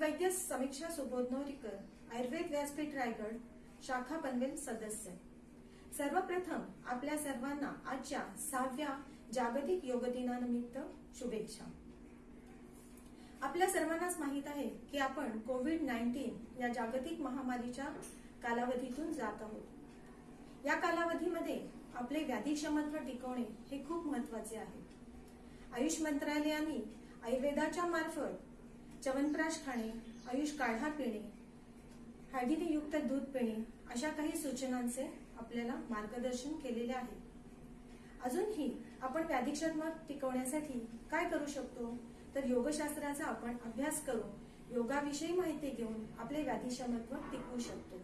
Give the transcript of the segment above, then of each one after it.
वैद्य समीक्षा सुबोधनोरीकर आयुर्वेद व्यासपीठ रायगड शाखा पनवेल सदस्य. सर्वप्रथम आपल्या सर्वांना आजच्या सहाव्या जागतिक योग दिनानिमित्त शुभेच्छा. आपल्या सर्वांनाच माहीत आहे की आपण कोविड नाईन्टीन या जागतिक महामारीच्या कालावधीतून जात आहोत. या कालावधीमध्ये आपले व्याधी क्षमत्व टिकवणे हे खूप महत्त्वाचे आहे. आयुष मंत्रालयाने आयुर्वेदाच्या मार्फत च्यवनप्राश खाणे आयुष काढा पिणे हळदीने युक्त दूध पिणे अशा काही सूचनांचे आपल्याला मार्गदर्शन केलेले आहे. अजूनही आपण व्याधीक्षम टिकवण्यासाठी काय करू शकतो? तर योगशास्त्राचा आपण अभ्यास करून योगाविषयी माहिती घेऊन आपले व्याधिक्षमत्व टिकवू शकतो.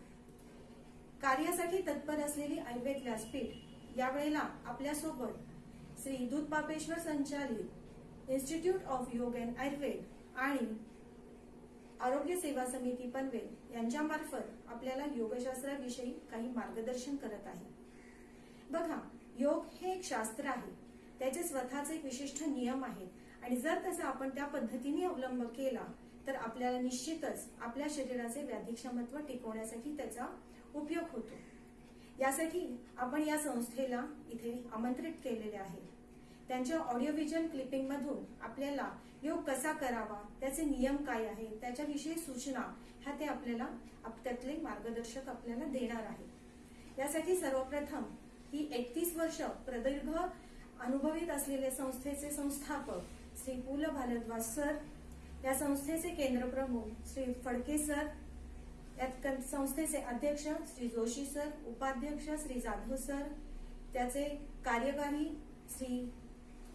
कार्यासाठी तत्पर असलेली आयुर्वेद व्यासपीठ यावेळेला आपल्यासोबत श्री दूध पापेश्वर संचालित institute of yoga and Ayurveda आणि आरोग्य सेवा समिती पनवेल यांच्यामार्फत आपल्याला योगशास्त्राविषयी काही मार्गदर्शन करत आहे. बघा योग हे एक शास्त्र आहे. त्याचे स्वतःचे एक विशिष्ट नियम आहेत. आणि जर तसा आपण त्या पद्धतीने अवलंब केला तर आपल्याला निश्चितच आपल्या शरीराचे व्याधीक्षमत्व टिकवण्यासाठी त्याचा उपयोग होतो. यासाठी आपण या संस्थेला इथे आमंत्रित केलेले आहे. त्यांच्या ऑडिओ व्हिज्युअल क्लिपिंग मधून आपल्याला योग कसा करावा त्याचे नियम काय आहे त्याच्याविषयी सूचना ह्या ते आपल्याला त्यातले मार्गदर्शक आपल्याला देणार आहेत. यासाठी सर्वप्रथम ही एकतीस वर्ष प्रदीर्घ अनुभवित असलेले संस्थेचे संस्थापक श्री पु ल भारद्वाज सर या संस्थेचे केंद्र प्रमुख श्री फडके सर यात संस्थेचे अध्यक्ष श्री जोशी सर उपाध्यक्ष श्री जाधव सर त्याचे कार्यकारी श्री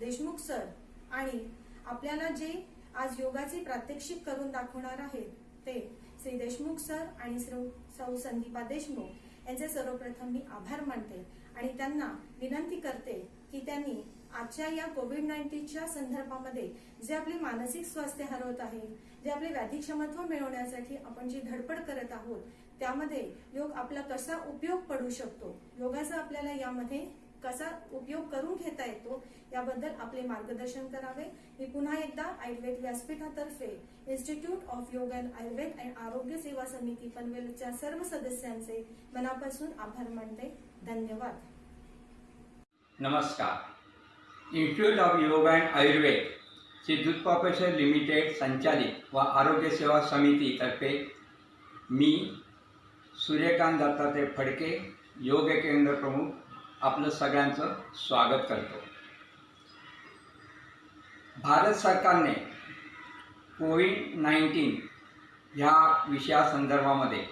देशमुख सर आणि आपल्याला जे आज योगाचे प्रात्यक्षिक करून दाखवणार आहेत ते श्री देशमुख सर आणि श्री सौ संदीपा देशमुख यांचे सर्वप्रथम मी आभार मानते आणि त्यांना विनंती करते की त्यांनी आजच्या या कोविड नाईन्टीनच्या संदर्भामध्ये जे आपले मानसिक स्वास्थ्य हरवत आहे जे आपले व्याधीक्षमत्व मिळवण्यासाठी आपण जी धडपड करत आहोत त्यामध्ये योग आपला कसा उपयोग पडू शकतो? योगाचा आपल्याला यामध्ये कसा उपयोग करून घेता येतो याबद्दल आपले मार्गदर्शन करावे. मी पुन्हा एकदा Ayurveda व्यासपीठातर्फे institute of yoga and Ayurveda and आरोग्य सेवा समिती पनवेलच्या सर्व सदस्यांचे मनापासून आभार मानते. धन्यवाद. नमस्कार. Institute of yoga and Ayurveda Shri Dhoot corporation limited संचालित व आरोग्य सेवा समितीतर्फे मी सूर्यकांत दत्तात्रय फडके योग केंद्र प्रमुख आपलं सगळ्यांचं स्वागत करतो. भारत सरकारने कोविड नाईन्टीन ह्या विषयासंदर्भामध्ये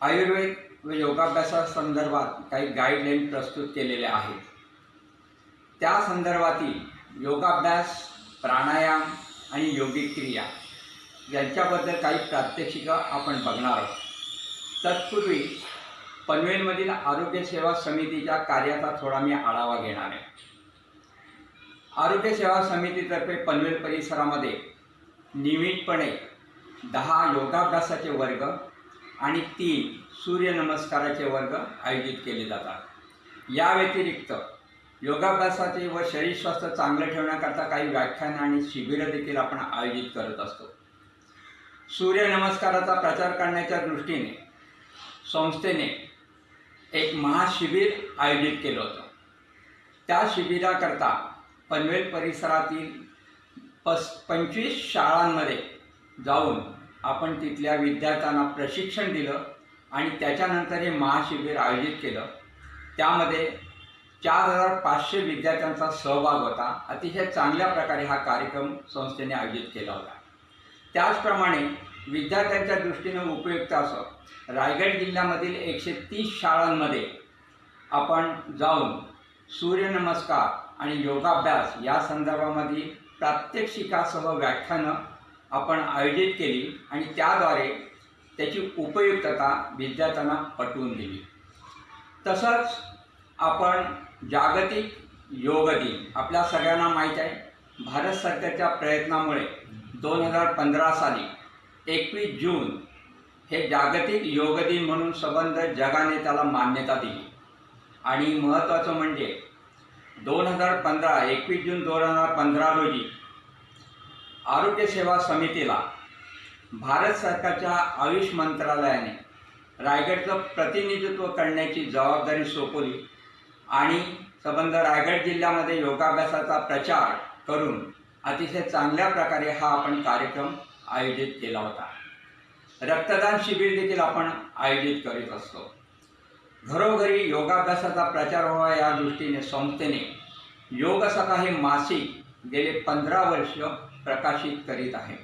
आयुर्वेद व योगाभ्यासासंदर्भात काही गाईडलाईन प्रस्तुत केलेल्या आहेत. त्या संदर्भातील योगाभ्यास प्राणायाम आणि योगिक क्रिया यांच्याबद्दल काही प्रात्यक्षिकं आपण बघणार आहोत. तत्पूर्वी पनवेलमधील आरोग्य सेवा समितीच्या कार्याचा थोडा मी आढावा घेणार आहे. आरोग्य सेवा समितीतर्फे पनवेल परिसरामध्ये नियमितपणे दहा योगाभ्यासाचे वर्ग आणि तीन सूर्यनमस्काराचे वर्ग आयोजित केले जातात. या व्यतिरिक्त योगाभ्यासाचे व शरीर स्वास्थ्य चांगलं ठेवण्याकरता काही व्याख्यानं आणि शिबिरं देखील आपण आयोजित करत असतो. सूर्यनमस्काराचा प्रचार करण्याच्या दृष्टीने संस्थेने एक महाशिबिर आयोजित केलं होतं. त्या शिबिराकरता पनवेल परिसरातील पस पंचवीस शाळांमध्ये जाऊन आपण तिथल्या विद्यार्थ्यांना प्रशिक्षण दिलं आणि त्याच्यानंतर हे महाशिबिर आयोजित केलं. त्यामध्ये चार हजार पाचशे विद्यार्थ्यांचा सहभाग होता. अतिशय चांगल्या प्रकारे हा कार्यक्रम संस्थेने आयोजित केला होता. त्याचप्रमाणे विद्यार्थ्यांच्या दृष्टीनं उपयुक्त असं. रायगड जिल्ह्यामधील एकशे तीस शाळांमध्ये आपण जाऊन सूर्यनमस्कार आणि योगाभ्यास या संदर्भामध्ये प्रात्यक्षिकासह व्याख्यानं आपण आयोजित केली आणि त्याद्वारे त्याची उपयुक्तता विद्यार्थ्यांना पटवून दिली. तसंच आपण जागतिक योग दिन आपल्या सगळ्यांना माहीत आहे भारत सरकारच्या प्रयत्नामुळे दोन हजार पंधरा साली एकवीस जून हे जागतिक योग दिन म्हणून संबंध जगाने त्याला मान्यता दिली. आणि महत्त्वाचं म्हणजे दोन हजार पंधरा एकवीस जून दोन हजार पंधरा रोजी आरोग्य सेवा समितीला भारत सरकारच्या आयुष मंत्रालयाने रायगडचं प्रतिनिधित्व करण्याची जबाबदारी सोपवली आणि संबंध रायगड जिल्ह्यामध्ये योगाभ्यासाचा प्रचार करून अतिशय चांगल्या प्रकारे हा आपण कार्यक्रम आयोजित केला होता. रक्तदान शिबिर देखील आपण आयोजित करीत असतो. घरोघरी योगाभ्यासाचा प्रचार व्हावा या दृष्टीने संस्थेने योग सखा हे मासिक गेले पंधरा वर्ष प्रकाशित करीत आहे.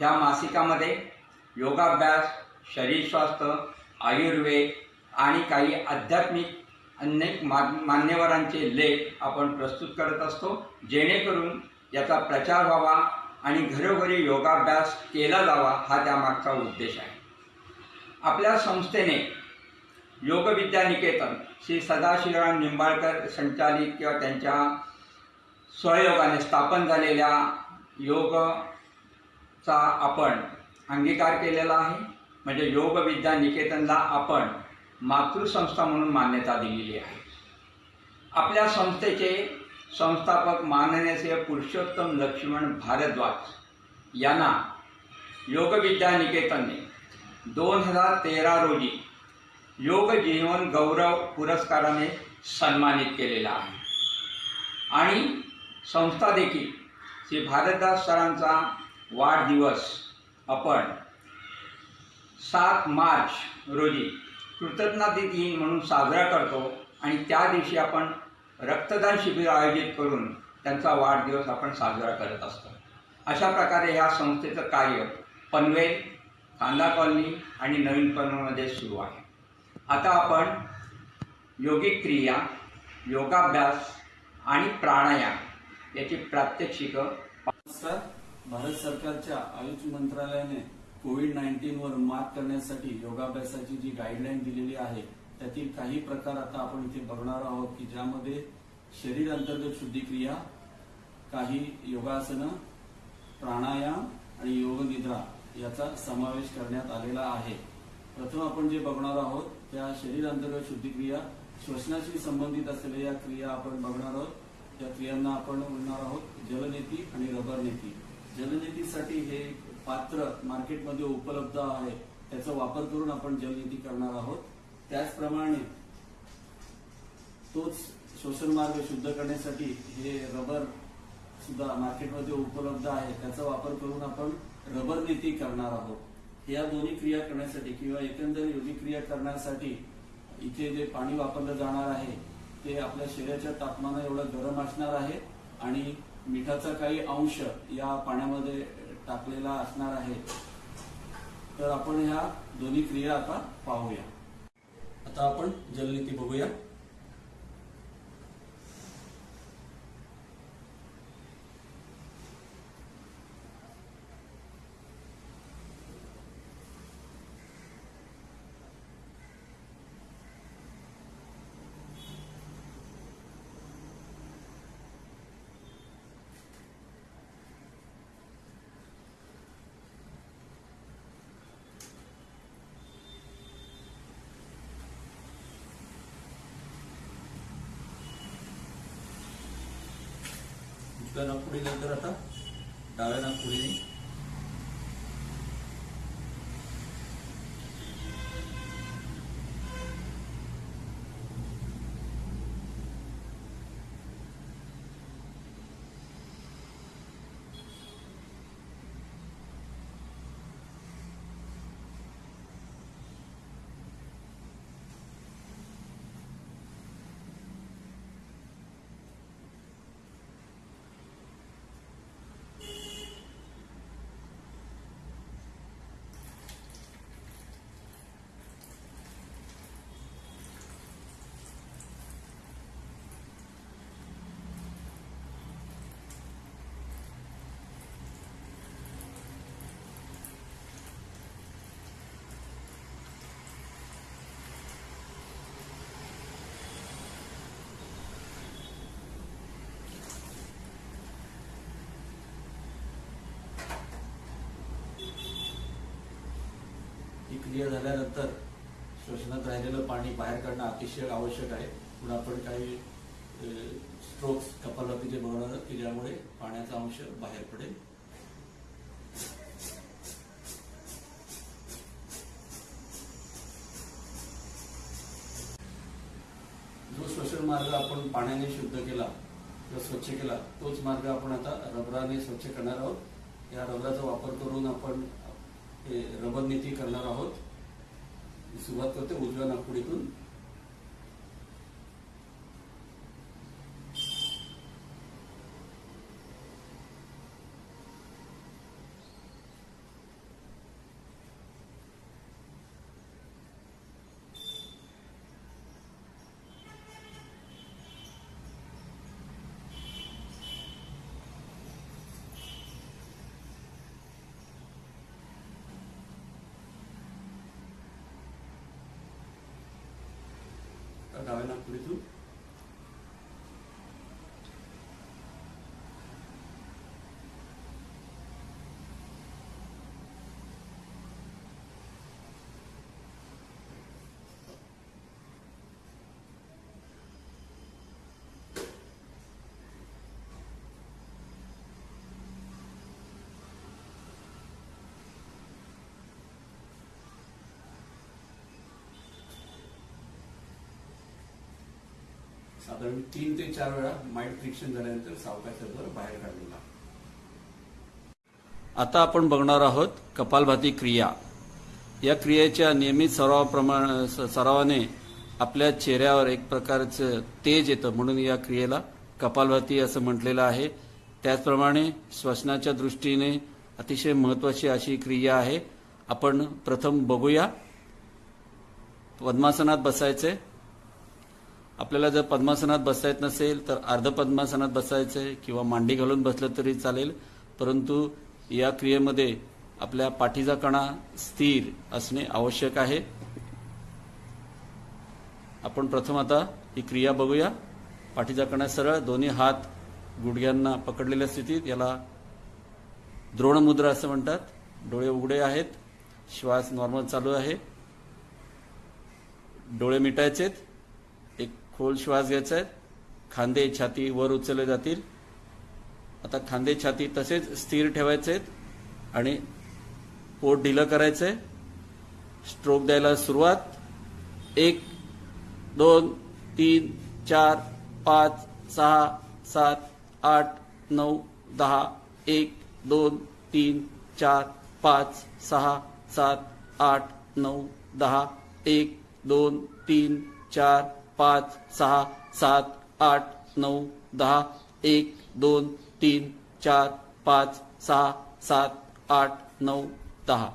या मासिकामध्ये योगाभ्यास शरीर स्वास्थ्य आयुर्वेद आणि काही आध्यात्मिक अनेक मा मान्यवरांचे लेख आपण प्रस्तुत करत असतो. जेणेकरून याचा प्रचार व्हावा आणि घरोघरी योगाभ्यास केला जावा हा त्यामागचा उद्देश आहे. आपल्या संस्थेने योगविद्या निकेतन श्री सदाशिवराम निंबाळकर संचालित किंवा त्यांच्या सहयोगाने स्थापन झालेल्या योगचा आपण अंगीकार केलेला आहे. म्हणजे योगविद्या निकेतनला आपण मातृसंस्था म्हणून मान्यता दिलेली आहे. आपल्या संस्थेचे संस्थापक माननीय श्री पुरुषोत्तम लक्ष्मण भारद्वाज यांना योगविद्या निकेतनने दोन हजार तेरा रोजी योग जीवन गौरव पुरस्काराने सन्मानित केलेला आहे. आणि संस्था देखील श्री भारतदास सरांचा वाढदिवस आपण सात मार्च रोजी कृतज्ञता दिन म्हणून साजरा करतो आणि त्या दिवशी आपण रक्तदान शिबिर आयोजित करून त्यांचा वाढदिवस आपण साजरा करत असतो. अशा प्रकारे ह्या संस्थेचं कार्य पनवेल कांदा कॉलनी आणि नवीन पनवेलमध्ये सुरू आहे. आता आपण योगिक क्रिया योगाभ्यास आणि प्राणायाम याची प्रात्यक्षिकं नमस्कार. भारत सरकारच्या आयुष मंत्रालयाने कोविड नाईन्टीनवर मात करण्यासाठी योगाभ्यासाची जी गाईडलाईन दिलेली आहे त्यातील काही प्रकार आता आपण इथे बघणार आहोत की ज्यामध्ये शरीर अंतर्गत शुद्धिक्रिया काही योगासनं प्राणायाम आणि योगनिद्रा याचा समावेश करण्यात आलेला आहे. प्रथम आपण जे बघणार आहोत त्या शरीर अंतर्गत शुद्धिक्रिया श्वसनाशी संबंधित असलेल्या या क्रिया आपण बघणार आहोत. त्या क्रियांना आपण बोलणार आहोत जलनेती आणि रबर नेती. जलनेतीसाठी हे पात्र मार्केटमध्ये उपलब्ध आहे. त्याचा वापर करून आपण जलनेती करणार आहोत. त्याचप्रमाणे तोच शोषण मार्ग शुद्ध करण्यासाठी हे रबर सुद्धा मार्केटमध्ये उपलब्ध आहे. त्याचा वापर करून आपण रबर नेती करणार आहोत. या दोन्ही क्रिया करण्यासाठी किंवा एकंदर योग्य क्रिया करण्यासाठी इथे जे पाणी वापरलं जाणार आहे ते आपल्या शरीराच्या तापमाना एवढं गरम असणार आहे आणि मिठाचा काही अंश या पाण्यामध्ये टाकलेला असणार आहे. तर आपण ह्या दोन्ही क्रिया आता पाहूया. आता आपण जलनीती बघूया. उजव्या नागपुडी नंतर आता डाव्या नागपुडीने प्रक्रिया झाल्यानंतर श्वसनात राहिलेलं पाणी बाहेर काढणं अतिशय आवश्यक आहे. पण आपण काही स्ट्रोक्स कपालपीचे बघणार की ज्यामुळे पाण्याचा अंश बाहेर पडेल. जो श्वसन मार्ग आपण पाण्याने शुद्ध केला किंवा स्वच्छ केला तोच मार्ग आपण आता रबराने स्वच्छ करणार आहोत. या रबराचा वापर करून आपण रबर नीती करणार आहोत. सुरुवात करते उजव्या नागपुडीतून डाव्या नागपुडीतून साधारण तीन ते चार वेळा माइंड फ्रिक्शन झाल्यानंतर सावकाश बाहेर काढलेला आता आपण बघणार आहोत कपालभाती क्रिया. या क्रियेच्या नियमित सरावाप्रमाणे सरावाने आपल्या चेहऱ्यावर एक प्रकारचं तेज येतं. म्हणून या क्रियेला कपालभाती असं म्हटलेलं आहे. त्याचप्रमाणे श्वसनाच्या दृष्टीने अतिशय महत्वाची अशी क्रिया आहे. आपण प्रथम बघूया. पद्मासनात बसायचे आपल्याला जर पद्मासनात बसता येत नसेल तर अर्ध पद्मासनात बसायचंय किंवा मांडी घालून बसलं तरी चालेल. परंतु या क्रियेमध्ये आपल्या पाठीचा कणा स्थिर असणे आवश्यक आहे. आपण प्रथम आता ही क्रिया बघूया. पाठीचा कणा सरळ दोन्ही हात गुडघ्यांना पकडलेल्या स्थितीत याला द्रोणमुद्रा असं म्हणतात. डोळे उघडे आहेत. श्वास नॉर्मल चालू आहे. डोळे मिटायचेत. खोल श्वास घ्यायचा आहे. खांदे छाती वर उचलले जातील. आता खांदे छाती तसेच स्थिर ठेवायचे आहेत आणि पोट ढिलं करायचंय स्ट्रोक द्यायला सुरुवात. एक दोन तीन चार पाच सहा सात आठ नऊ दहा एक दोन तीन चार पाच सहा सात आठ नऊ दहा एक दोन तीन चार पाच सहा सात आठ नऊ दहा एक दोन तीन चार पाच सहा सात आठ नऊ दहा.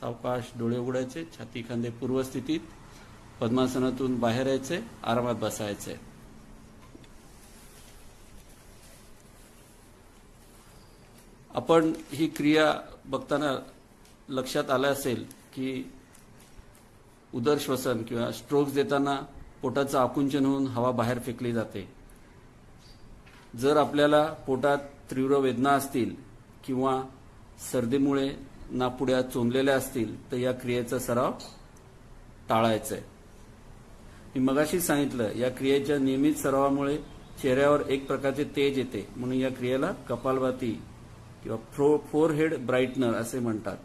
सावकाश डोळे उघडायचे छाती खांदे पूर्वस्थितीत. पद्मासनातून बाहेर यायचे आरामात बसायचे. आपण ही क्रिया बघताना लक्षात आलं असेल की उदर श्वसन किंवा स्ट्रोक्स देताना पोटाचं आकुंचन होऊन हवा बाहेर फेकली जाते. जर आपल्याला पोटात तीव्र वेदना असतील किंवा सर्दीमुळे नापुड्या चोंदलेल्या असतील तर या क्रियेचा सराव टाळायचा आहे मी मगाशी सांगितलं या क्रियेच्या नियमित सरावामुळे चेहऱ्यावर एक प्रकारचे तेज येते. म्हणून या क्रियेला कपालभाती किंवा फ्रो फोरहेड ब्राईटनर असे म्हणतात.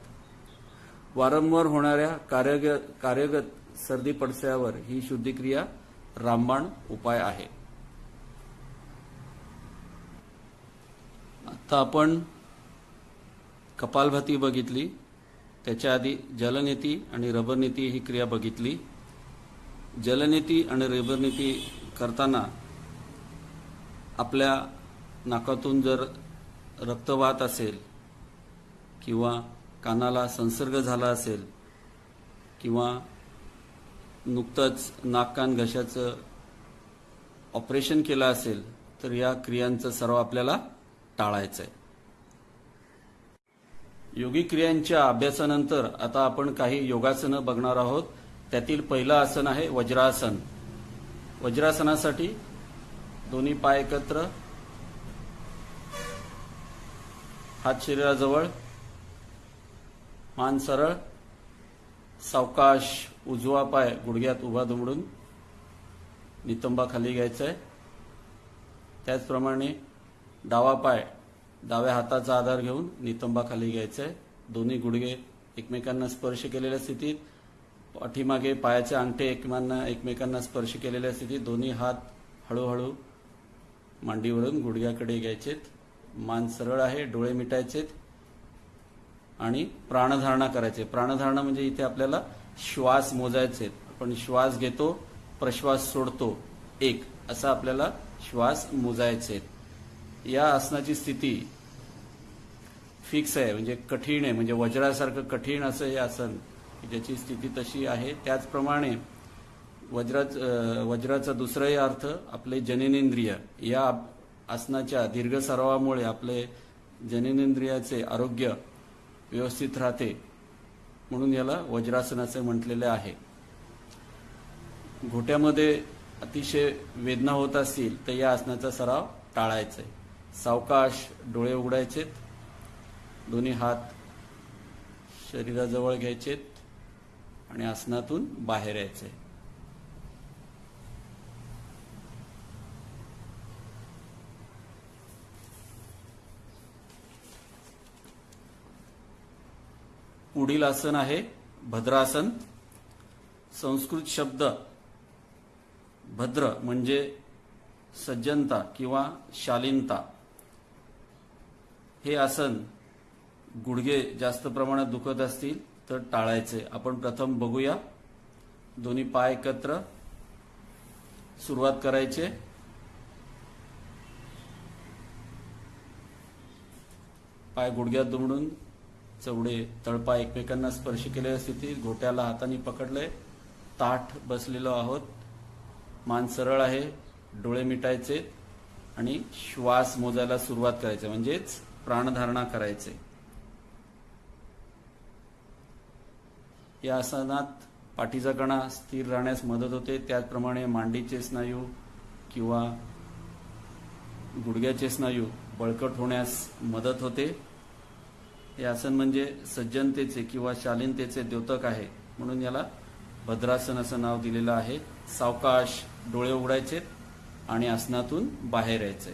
वारंवार होणाऱ्या कार्यग कार्यगत सर्दी पडस्यावर ही शुद्धिक्रिया रामबाण उपाय आहे. आता आपण कपालभाती बघितली त्याच्या आधी जलनेती आणि रबरनीती ही क्रिया बघितली. जलनेती आणि रबरनीती करताना आपल्या नाकातून जर रक्त वाहत असेल किंवा कानाला संसर्ग झाला असेल किंवा नुकतंच नाककान घशाचं ऑपरेशन केलं असेल तर या क्रियांचा सर्व आपल्याला टाळायचं आहे योगी क्रियांच्या अभ्यासानंतर आता आपण काही योगासनं बघणार आहोत. त्यातील पहिलं आसन आहे वज्रासन. वज्रासनासाठी दोन्ही पाय एकत्र हात शरीराजवळ मान सरळ सावकाश उजवा पाय गुडघ्यात उभा दुमडून नितंबा खाली घ्यायचा आहे त्याचप्रमाणे डावा पाय डाव्या हाताचा आधार घेऊन नितंबा खाली घ्यायचा आहे दोन्ही गुडघे एकमेकांना स्पर्श केलेल्या स्थितीत पाठीमागे पायाचे अंगठे एकमेकांना एकमेकांना स्पर्श केलेल्या स्थितीत दोन्ही हात हळूहळू मांडीवरून गुडघ्याकडे घ्यायचेत. मान सरळ आहे डोळे मिटायचेत आणि प्राणधारणा करायचे. प्राणधारणा म्हणजे इथे आपल्याला श्वास मोजायचे आपण श्वास घेतो प्रश्वास सोडतो. एक असा आपल्याला श्वास मोजायचे या आसनाची स्थिती फिक्स आहे म्हणजे कठीण आहे म्हणजे वज्रासारखं कठीण असं हे आसन ज्याची स्थिती तशी आहे. त्याचप्रमाणे वज्राच वज्राचा दुसराही अर्थ आपले जननेंद्रिय. या आसनाच्या दीर्घ सरावामुळे आपले जननेंद्रियाचे आरोग्य व्यवस्थित राहते. म्हणून याला वज्रासनाचे म्हटलेले आहे. घोट्यामध्ये अतिशय वेदना होत असतील तर या आसनाचा सराव टाळायचा आहे. सावकाश डोळे उघडायचेत दोन्ही हात शरीराजवळ घ्यायचेत आणि आसनातून बाहेर यायचे पुढील आसन आहे भद्रासन. संस्कृत शब्द भद्र म्हणजे सज्जनता किंवा शालीनता. हे आसन गुडघे जास्त प्रमाणात दुखत असतील तर टाळायचे. आपण प्रथम बघूया. दोन्ही पाय एकत्र. सुरुवात करायचे. पाय गुडघ्यात दुमडून चवडे तळपा एकमेकांना स्पर्श केलेल्या स्थितीत घोट्याला हाताने पकडले. ताठ बसलेलो आहोत. मान सरळ आहे. डोळे मिटायचे आणि श्वास मोजायला सुरुवात करायचे म्हणजेच प्राणधारणा करायचे. या आसनात पाठीचा कणा स्थिर राहण्यास मदत होते. त्याचप्रमाणे मांडीचे स्नायू किंवा गुडघ्याचे स्नायू बळकट होण्यास मदत होते. हे आसन म्हणजे सज्जनतेचे किंवा शालीनतेचे द्योतक आहे. म्हणून याला भद्रासन असं नाव दिलेलं आहे. सावकाश डोळे उघडायचे आणि आसनातून बाहेर यायचे.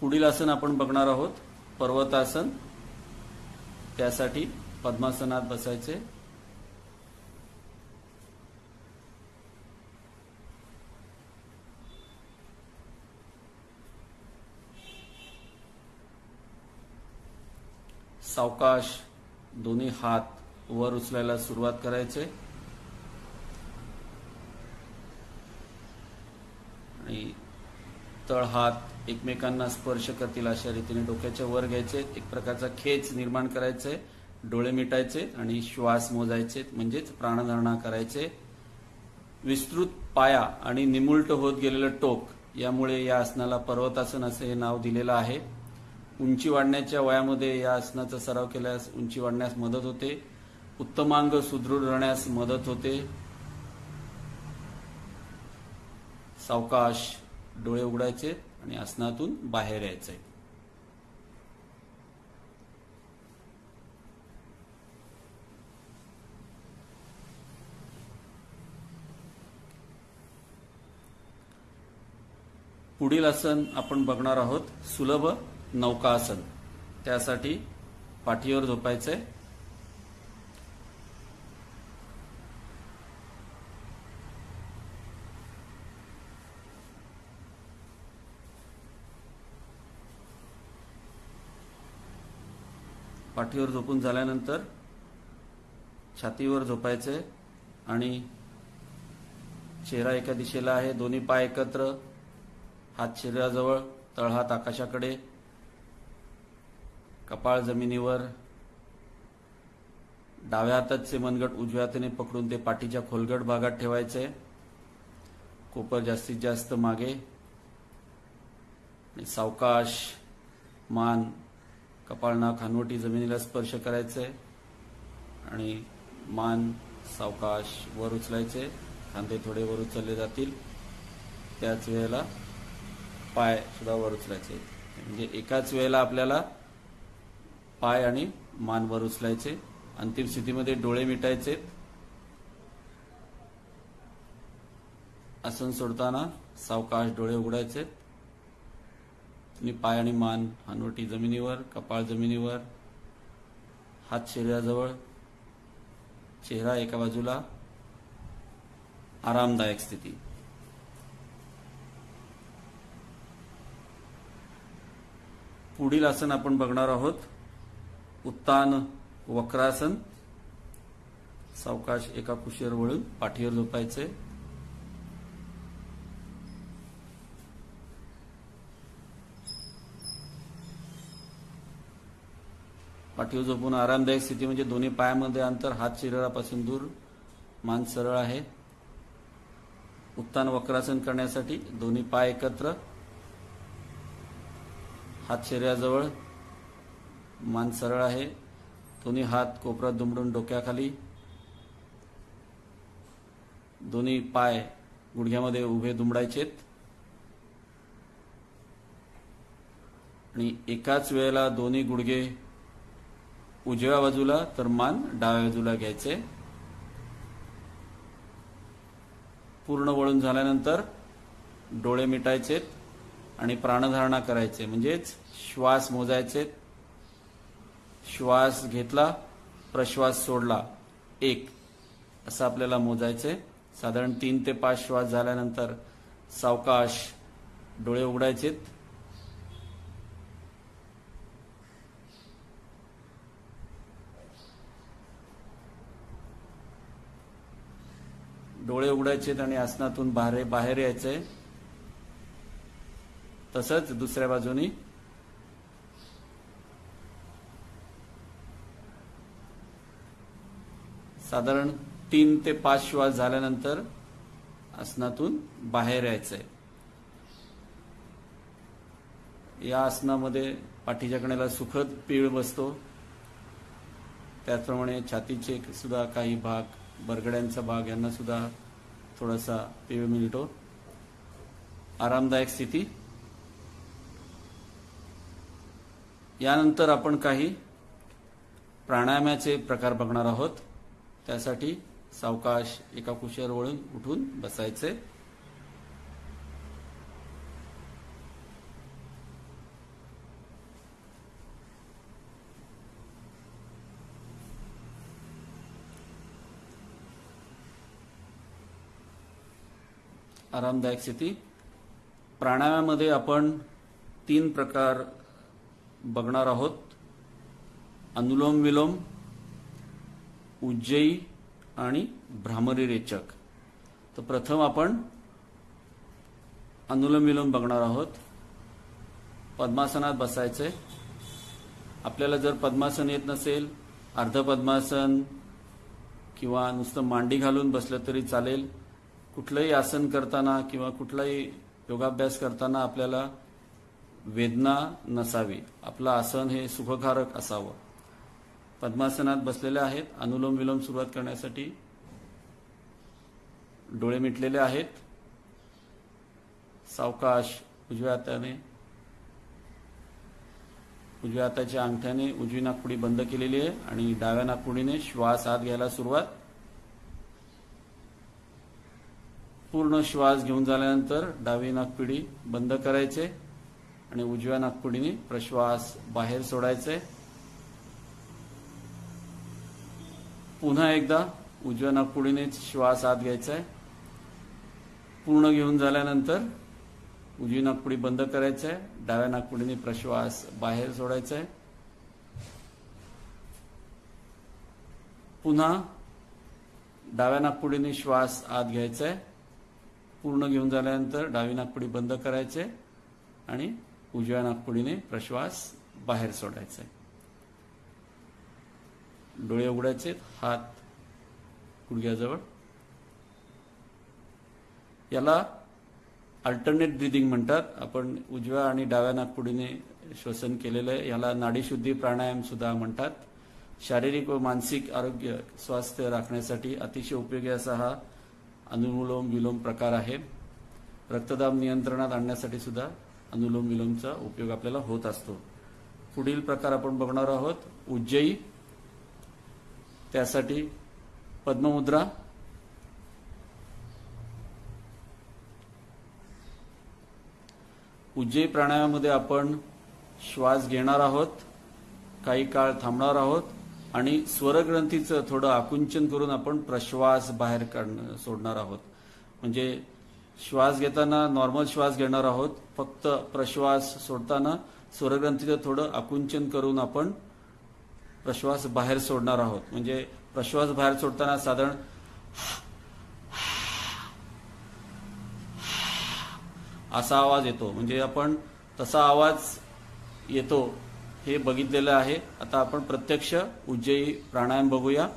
पुढील आसन आपण बघणार आहोत. पर्वतासन. त्यासाठी पद्मासनात बसायचे. सावकाश दोन्ही हात वर उचलायला सुरुवात करायचे. आणि तळ हात एकमेकांना स्पर्श करतील अशा रीतीने डोक्याच्या वर घ्यायचे. एक प्रकारचा खेच निर्माण करायचे. डोळे मिटायचे आणि श्वास मोजायचे. म्हणजेच प्राणधारणा करायचे. विस्तृत पाया आणि निमुलट होत गेलेलं टोक यामुळे या आसनाला पर्वतासन असे हे नाव दिलेलं आहे. उंची वाढण्याच्या वयामध्ये या आसनाचा सराव केल्यास उंची वाढण्यास मदत होते. उत्तमांग सुदृढ राहण्यास मदत होते. सावकाश डोळे उघडायचे आणि आसनातून बाहेर यायचे. पुढील आसन आपण बघणार आहोत सुलभ नौकासन त्यासाठी पाठीवर झोपायचंय. पाठीवर झोपून झाल्यानंतर छातीवर झोपायचे आणि चेहरा एका दिशेला आहे. दोन्ही पाय एकत्र. हात शरीराजवळ तळहात आकाशाकडे. कपाळ जमिनीवर डाव्या हाताचे मनगट उजव्या हाताने पकडून ते पाठीच्या खोलगट भागात ठेवायचे. कोपर जास्तीत जास्त मागे. आणि सावकाश मान कपाळ खानवटी जमिनीला स्पर्श करायचे. आणि मान सावकाश वर उचलायचे. खांदे थोडे वर उचलले जातील. त्याच वेळेला पाय सुद्धा वर उचलायचे. म्हणजे एकाच वेळेला आपल्याला पाय आणि मान वर उचलायचे. अंतिम स्थितीमध्ये डोळे मिटायचे. आसन सोडताना सावकाश डोळे उघडायचे. आणि पाय आणि मान हनवटी जमिनीवर कपाळ जमिनीवर हात शरीराजवळ चेहरा एका बाजूला. आरामदायक स्थिती. पुढील आसन आपण बघणार आहोत. उत्तान वक्रासन. सावकाश एका कुशीवर वळून पाठीवर झोपायचे. पाठीवर झोपून आरामदायक स्थिती म्हणजे दोन्ही पायामध्ये अंतर हात शरीरापासून दूर मान सरळ आहे. उत्तान वक्रासन करण्यासाठी दोन्ही पाय एकत्र. हात शरीराजवळ मान सरळ आहे. दोन्ही हात कोपरात दुमडून डोक्याखाली. दोन्ही पाय गुडघ्यामध्ये उभे दुमडायचेत. आणि एकाच वेळेला दोन्ही गुडघे उजव्या बाजूला तर मान डाव्या बाजूला घ्यायचे. पूर्ण वळून झाल्यानंतर डोळे मिटायचेत आणि प्राणधारणा करायचे. म्हणजेच श्वास मोजायचेत. श्वास घेतला प्रश्वास सोडला. एक. असं आपल्याला मोजायचे साधारण तीन ते पाच श्वास झाल्यानंतर सावकाश डोळे उघडायचेत. डोळे उघडायचेत आणि आसनातून बाहेर बाहेर यायचंय. तसंच दुसऱ्या बाजूनी साधारण तीन ते पाच श्वास झाल्यानंतर आसनातून बाहेर यायचंय. या आसनामध्ये पाठीच्या कण्याला सुखद पीळ बसतो. त्याचप्रमाणे छातीचे सुद्धा काही भाग बरगड्यांचा भाग यांना सुद्धा थोडासा पीळ मिळतो. आरामदायक स्थिती. यानंतर आपण काही प्राणायामाचे प्रकार बघणार आहोत. त्यासाठी सावकाश एका कुशीवर वळून उठून बसायचे. आरामदायक स्थिती. प्राणायामामध्ये आपण तीन प्रकार बघणार आहोत. अनुलोम विलोम उज्जयी आणि भ्रामरी रेचक. तर प्रथम आपण अनुलोम विलोम बघणार आहोत. पद्मासनात बसायचे आपल्याला जर पद्मासन येत नसेल अर्ध पद्मासन किंवा नुसतं मांडी घालून बसलं तरी चालेल. कुठलंही आसन करताना किंवा कुठलाही योगाभ्यास करताना आपल्याला वेदना नसावी. आपलं आसन हे सुखकारक असावं. पद्मासनात बसलेले आहेत. अनुलोम विलोम सुरुवात करण्यासाठी डोळे मिटलेले आहेत. सावकाश उजव्या हाताने उजव्या हाताच्या अंगठ्याने उजवी नागपुडी बंद केलेली आहे आणि डाव्या नागपुडीने श्वास आत घ्यायला सुरुवात. पूर्ण श्वास घेऊन झाल्यानंतर डावी नागपुडी बंद करायचे आणि उजव्या नागपुडीने प्रश्वास बाहेर सोडायचे. पुन्हा एकदा उजव्या नागपुडीने श्वास आत घ्यायचा आहे पूर्ण घेऊन झाल्यानंतर उजवी नागपुडी बंद करायचं आहे डाव्या नागपुडीने प्रश्वास बाहेर सोडायचा आहे पुन्हा डाव्या नागपुडीने श्वास आत घ्यायचा आहे पूर्ण घेऊन झाल्यानंतर डावी नागपुडी बंद करायचे आणि उजव्या नागपुडीने प्रश्वास बाहेर सोडायचा आहे डोळे उघडायचे हात गुडघ्याजवळ. याला अल्टरनेट ब्रिदिंग म्हणतात. आपण उजव्या आणि डाव्या नागपुडीने श्वसन केलेलं आहे. याला नाडीशुद्धी प्राणायाम सुद्धा म्हणतात. शारीरिक व मानसिक आरोग्य स्वास्थ्य राखण्यासाठी अतिशय उपयोगी असा हा अनुलोम विलोम प्रकार आहे. रक्तदाब नियंत्रणात आणण्यासाठी सुद्धा अनुलोम विलोमचा उपयोग आपल्याला होत असतो. पुढील प्रकार आपण बघणार आहोत. उज्जयी त्यासाठी पद्ममुद्रा उज्जय प्राणायामामध्ये आपण श्वास घेणार आहोत काही काळ थांबणार आहोत आणि स्वरग्रंथीचं थोडं आकुंचन करून आपण प्रश्वास बाहेर काढणं सोडणार आहोत. म्हणजे श्वास घेताना नॉर्मल श्वास घेणार आहोत फक्त प्रश्वास सोडताना स्वरग्रंथीचं थोडं आकुंचन करून आपण प्रश्वास बाहेर सोडणार आहोत. म्हणजे प्रश्वास बाहेर सोडताना साधारण असा आवाज येतो. म्हणजे आपण तसा आवाज येतो हे बघितलेलं आहे. आता आपण प्रत्यक्ष उज्जयी प्राणायाम बघूया.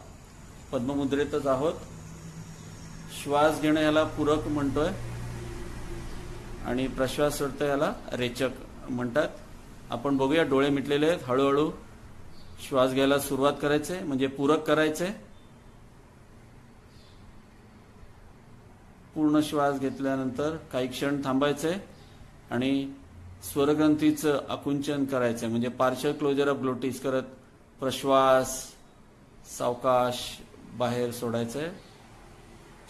पद्ममुद्रेतच आहोत. श्वास घेणं याला पूरक म्हणतोय. आणि प्रश्वास सोडतो याला रेचक म्हणतात. आपण बघूया डोळे मिटलेले आहेत. हळूहळू श्वास घ्यायला सुरुवात करायचे म्हणजे पूरक करायचे. पूर्ण श्वास घेतल्यानंतर काही क्षण थांबायचे आणि स्वरग्रंथीचं आकुंचन करायचं म्हणजे पार्शल क्लोजर ऑफ ग्लोटिस करत प्रश्वास सावकाश बाहेर सोडायचंय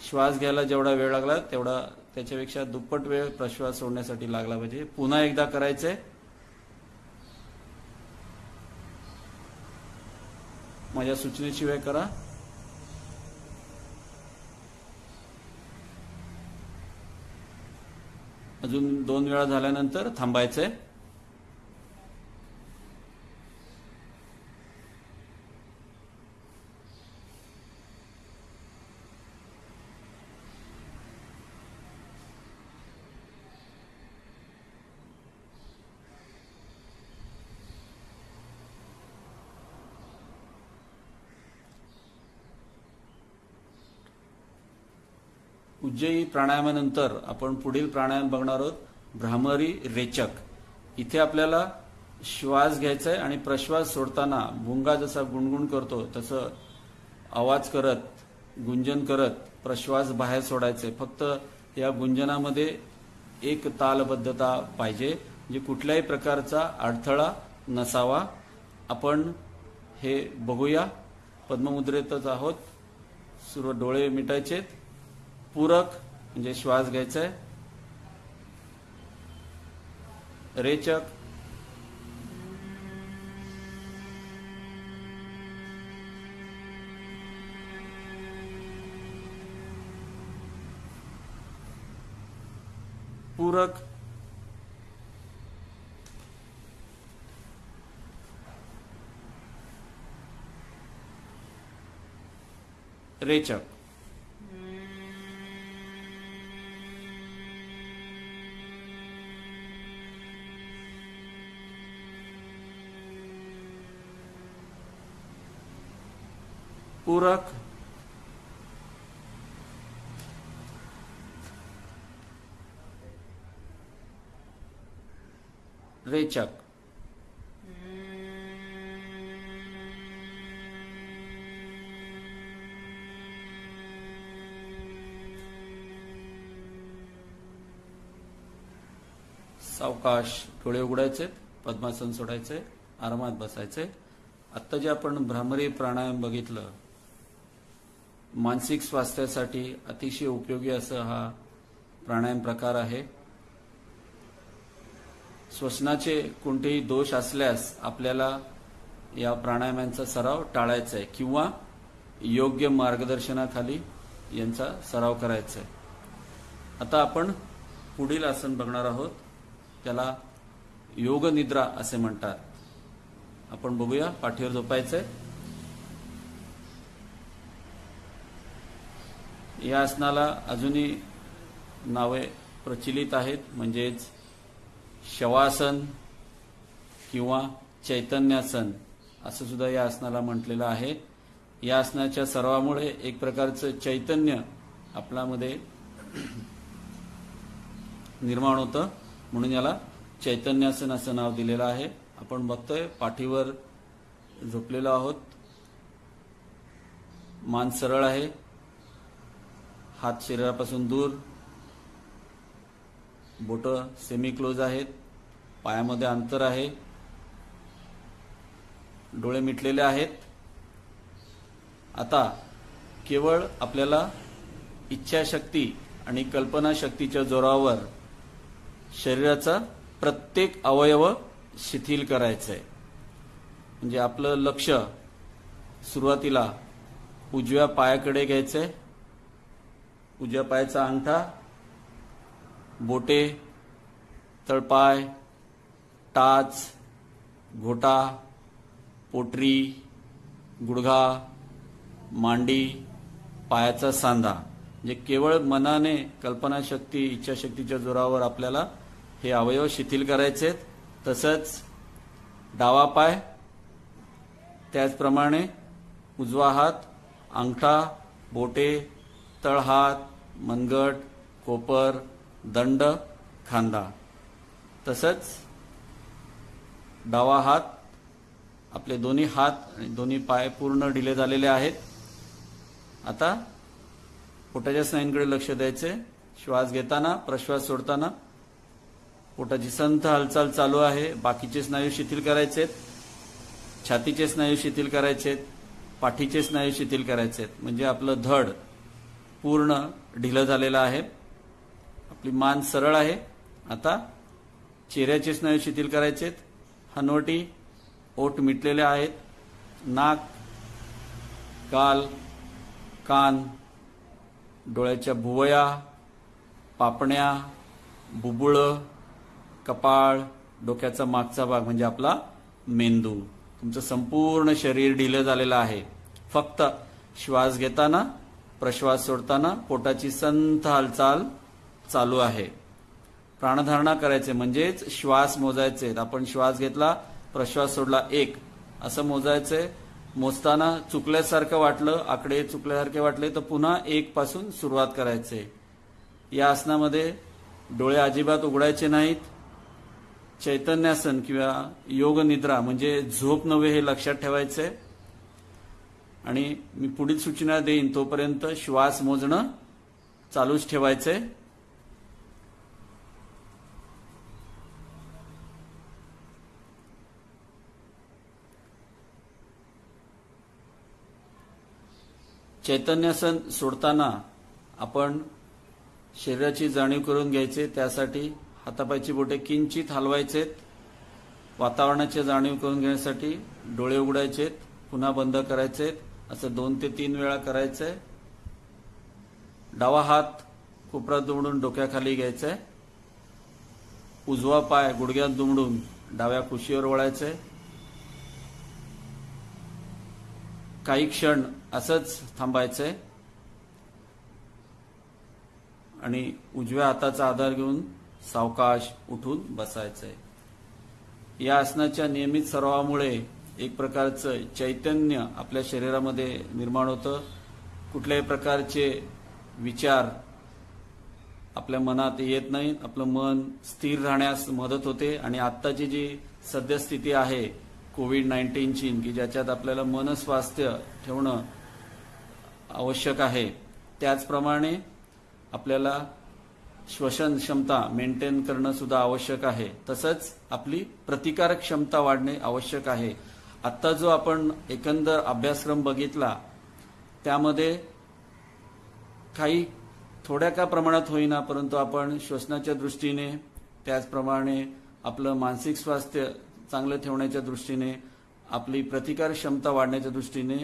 श्वास घ्यायला जेवढा वेळ लागला तेवढा त्याच्यापेक्षा दुप्पट वेळ प्रश्वास सोडण्यासाठी लागला पाहिजे. पुन्हा एकदा करायचंय माझ्या सूचनेशिवाय करा. अजून दोन वेळा झाल्यानंतर थांबायचंय. उज्जयी प्राणायामानंतर आपण पुढील प्राणायाम बघणार आहोत. भ्रामरी रेचक. इथे आपल्याला श्वास घ्यायचा आहे आणि प्रश्वास सोडताना भुंगा जसा गुणगुण करतो तसं आवाज करत गुंजन करत प्रश्वास बाहेर सोडायचे फक्त या गुंजनामध्ये एक तालबद्धता पाहिजे म्हणजे कुठल्याही प्रकारचा अडथळा नसावा. आपण हे बघूया. पद्ममुद्रेतच आहोत. सर्व डोळे मिटायचेत. पूरक म्हणजे श्वास घ्यायचा रेचक. पूरक. रेचक. पूरक रेचक सावकाश डोळे उघडायचे पद्मासन सोडायचे आरामात बसायचे. आत्ता जे आपण भ्रामरी प्राणायाम बघितलं मानसिक स्वास्थ्यासाठी अतिशय उपयोगी असं हा प्राणायाम प्रकार आहे. श्वसनाचे कोणतेही दोष असल्यास आपल्याला या प्राणायामांचा सराव टाळायचा आहे किंवा योग्य मार्गदर्शनाखाली यांचा सराव करायचा आहे. आता आपण पुढील आसन बघणार आहोत. त्याला योग निद्रा असे म्हणतात. आपण बघूया पाठीवर झोपायचं आहे या आसनाला अजूनही नावे प्रचलित आहेत म्हणजेच शवासन किंवा चैतन्यासन असं सुद्धा या आसनाला म्हटलेलं आहे. या आसनाच्या सर्वामुळे एक प्रकारचं चैतन्य आपल्यामध्ये निर्माण होतं. म्हणून याला चैतन्यासन असं नाव दिलेलं आहे. आपण बघतोय पाठीवर झोपलेलो आहोत. मान सरळ आहे. हात शरीरापासून दूर. बोट सेमी क्लोज आहेत. पायामध्ये अंतर आहे. डोळे मिटलेले आहेत. आता केवळ आपल्याला इच्छाशक्ती आणि कल्पनाशक्तीच्या जोरावर शरीराचा प्रत्येक अवयव शिथिल करायचं आहे म्हणजे आपलं लक्ष सुरुवातीला उजव्या पायाकडे घ्यायचं आहे उजव्या पायाचा अंगठा बोटे तळपाय टाच घोटा पोटरी गुडघा मांडी पायाचा सांधा म्हणजे केवळ मनाने कल्पनाशक्ती इच्छाशक्तीच्या जोरावर आपल्याला हे अवयव शिथिल करायचे तसंच डावा पाय त्याचप्रमाणे उजवा हात अंगठा बोटे तळहात मनगट कोपर दंड खांदा. तसंच डावा हात आपले दोन्ही हात आणि दोन्ही पाय पूर्ण ढिले झालेले आहेत. आता पोटाच्या स्नायूंकडे लक्ष द्यायचे. श्वास घेताना प्रश्वास सोडताना पोटाची संथ हालचाल चालू आहे. बाकीचे स्नायू शिथिल आहेत. छातीचे स्नायू शिथिल आहेत. पाठीचे स्नायू शिथिल आहेत. म्हणजे आपलं धड पूर्ण ढिलं झालेलं आहे. आपली मान सरळ आहे. आता चेहऱ्याचे स्नायू शिथिल करायचेत. हनवटी ओठ मिटलेले आहेत. नाक गाल कान डोळ्याच्या भुवया पापण्या बुबुळं कपाळ डोक्याचा मागचा भाग म्हणजे आपला मेंदू. तुमचं संपूर्ण शरीर ढिलं झालेलं आहे. फक्त श्वास घेताना प्रश्वास सोडताना पोटाची संथ हालचाल चालू आहे. प्राणधारणा करायचे म्हणजेच श्वास मोजायचे आपण श्वास घेतला प्रश्वास सोडला एक असं मोजायचंय मोजताना चुकल्यासारखं वाटलं आकडे चुकल्यासारखे वाटले तर पुन्हा एक पासून सुरुवात करायचे. या आसनामध्ये डोळे अजिबात उघडायचे नाहीत. चैतन्यासन किंवा योग निद्रा म्हणजे झोप नव्हे हे लक्षात ठेवायचे. आणि मी पुढील सूचना देईन तोपर्यंत श्वास मोजणं चालूच ठेवायचंय. चैतन्यासन सोडताना आपण शरीराची जाणीव करून घ्यायचे त्यासाठी हातापायची बोटे किंचित हलवायचेत वातावरणाची जाणीव करून घेण्यासाठी डोळे उघडायचेत पुन्हा बंद करायचेत असं दोन ते तीन वेळा करायचंय. डावा हात कोपऱ्यात दुमडून डोक्याखाली घ्यायचाय. उजवा पाय गुडघ्यात दुमडून डाव्या कुशीवर वळायचंय. काही क्षण असंच थांबायचंय. आणि उजव्या हाताचा आधार घेऊन सावकाश उठून बसायचंय. या आसनाच्या नियमित सरावामुळे एक प्रकारचं चैतन्य आपल्या शरीरामध्ये निर्माण होतं. कुठल्याही प्रकारचे विचार आपल्या मनात येत नाहीत. आपलं मन स्थिर राहण्यास मदत होते. आणि आत्ताची जी सद्यस्थिती आहे कोविड नाईन्टीनची की ज्याच्यात आपल्याला मनस्वास्थ्य ठेवणं आवश्यक आहे त्याचप्रमाणे आपल्याला श्वसन क्षमता मेंटेन करणं सुद्धा आवश्यक आहे. तसंच आपली प्रतिकारक क्षमता वाढणे आवश्यक आहे. आत्ता जो आपण एकंदर अभ्यासक्रम बघितला त्यामध्ये काही थोड्या का प्रमाणात होईना परंतु आपण श्वसनाच्या दृष्टीने त्याचप्रमाणे आपलं मानसिक स्वास्थ्य चांगलं ठेवण्याच्या दृष्टीने आपली प्रतिकार क्षमता वाढण्याच्या दृष्टीने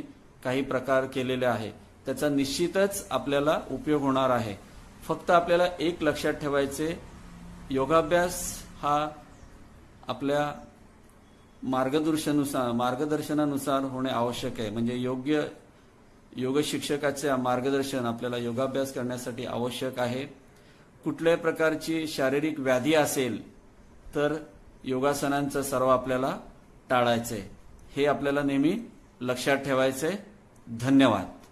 काही प्रकार केलेले आहे. त्याचा निश्चितच आपल्याला उपयोग होणार आहे. फक्त आपल्याला एक लक्षात ठेवायचे योगाभ्यास हा आपल्या मार्गदर्शनुसार मार्गदर्शनानुसार होणे आवश्यक आहे. म्हणजे योग्य योग शिक्षकाचे मार्गदर्शन आपल्याला योगाभ्यास करण्यासाठी आवश्यक आहे. कुठल्याही प्रकारची शारीरिक व्याधी असेल तर योगासनांचा सर्व आपल्याला टाळायचंय. हे आपल्याला नेहमी लक्षात ठेवायचंय. धन्यवाद.